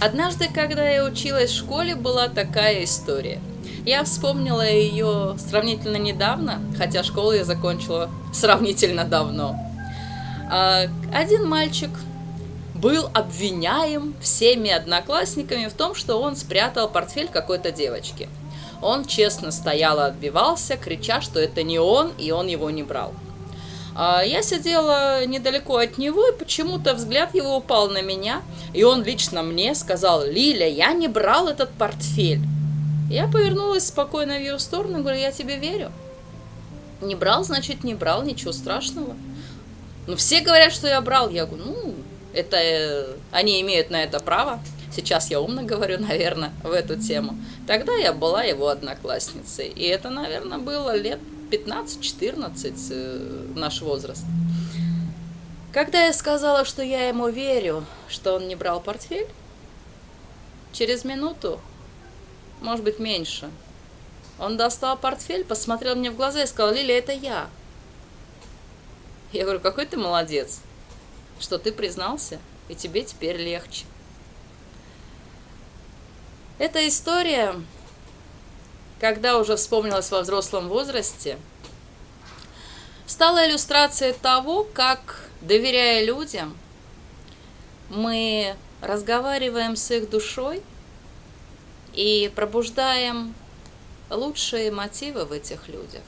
Однажды, когда я училась в школе, была такая история. Я вспомнила ее сравнительно недавно, хотя школу я закончила сравнительно давно. А, один мальчик был обвиняем всеми одноклассниками в том, что он спрятал портфель какой-то девочки. Он честно стоял и отбивался, крича, что это не он, и он его не брал. А я сидела недалеко от него, и почему-то взгляд его упал на меня, и он лично мне сказал, «Лиля, я не брал этот портфель». Я повернулась спокойно в ее сторону и говорю, «Я тебе верю». Не брал, значит, не брал, ничего страшного. Ну, все говорят, что я брал. Я говорю, ну, это э, они имеют на это право. Сейчас я умно говорю, наверное, в эту тему. Тогда я была его одноклассницей. И это, наверное, было лет 15-14 э, наш возраст. Когда я сказала, что я ему верю, что он не брал портфель, через минуту, может быть меньше, он достал портфель, посмотрел мне в глаза и сказал, Лилия, это я. Я говорю, какой ты молодец, что ты признался, и тебе теперь легче. Эта история когда уже вспомнилась во взрослом возрасте, стала иллюстрацией того, как, доверяя людям, мы разговариваем с их душой и пробуждаем лучшие мотивы в этих людях.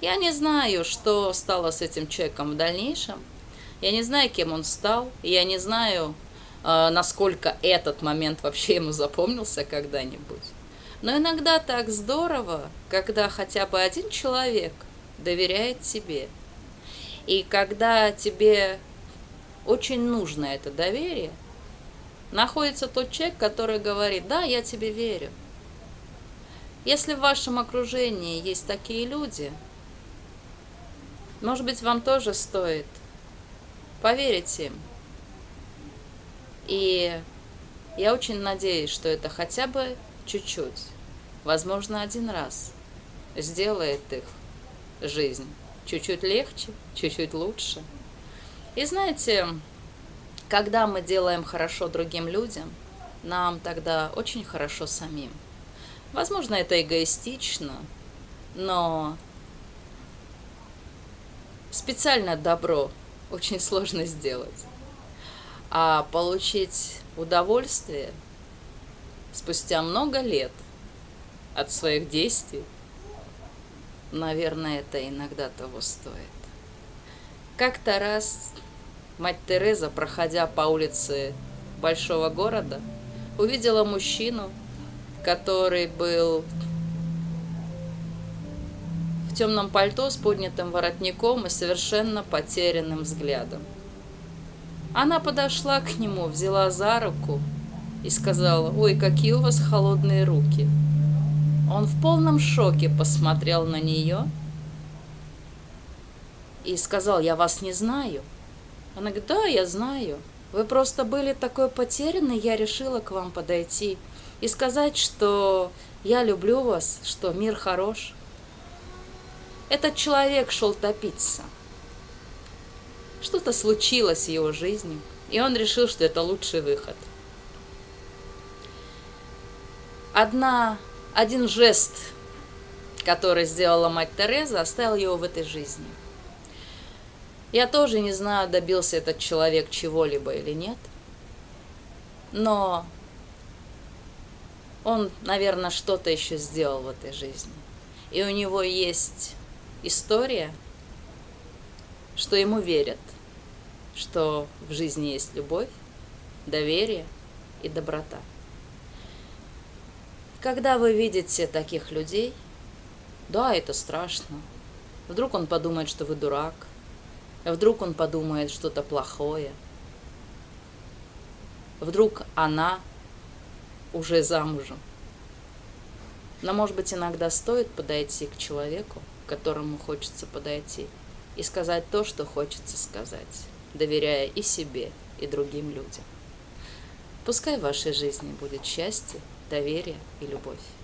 Я не знаю, что стало с этим человеком в дальнейшем. Я не знаю, кем он стал. Я не знаю, э, насколько этот момент вообще ему запомнился когда-нибудь. Но иногда так здорово, когда хотя бы один человек доверяет тебе. И когда тебе очень нужно это доверие, находится тот человек, который говорит, да, я тебе верю. Если в вашем окружении есть такие люди, может быть, вам тоже стоит поверить им. И я очень надеюсь, что это хотя бы чуть-чуть, возможно, один раз, сделает их жизнь чуть-чуть легче, чуть-чуть лучше. И знаете, когда мы делаем хорошо другим людям, нам тогда очень хорошо самим. Возможно, это эгоистично, но специально добро очень сложно сделать. А получить удовольствие – спустя много лет от своих действий, наверное, это иногда того стоит. Как-то раз мать Тереза, проходя по улице большого города, увидела мужчину, который был в темном пальто с поднятым воротником и совершенно потерянным взглядом. Она подошла к нему, взяла за руку и сказала, «Ой, какие у вас холодные руки!» Он в полном шоке посмотрел на нее и сказал, «Я вас не знаю». Она говорит, «Да, я знаю. Вы просто были такой потерянный, я решила к вам подойти и сказать, что я люблю вас, что мир хорош». Этот человек шел топиться. Что-то случилось в его жизни, и он решил, что это лучший выход – одна, один жест, который сделала мать Тереза, оставил его в этой жизни. Я тоже не знаю, добился этот человек чего-либо или нет, но он, наверное, что-то еще сделал в этой жизни. И у него есть история, что ему верят, что в жизни есть любовь, доверие и доброта. Когда вы видите таких людей, да, это страшно. Вдруг он подумает, что вы дурак. Вдруг он подумает что-то плохое. Вдруг она уже замужем. Но, может быть, иногда стоит подойти к человеку, к которому хочется подойти, и сказать то, что хочется сказать, доверяя и себе, и другим людям. Пускай в вашей жизни будет счастье, доверие и любовь.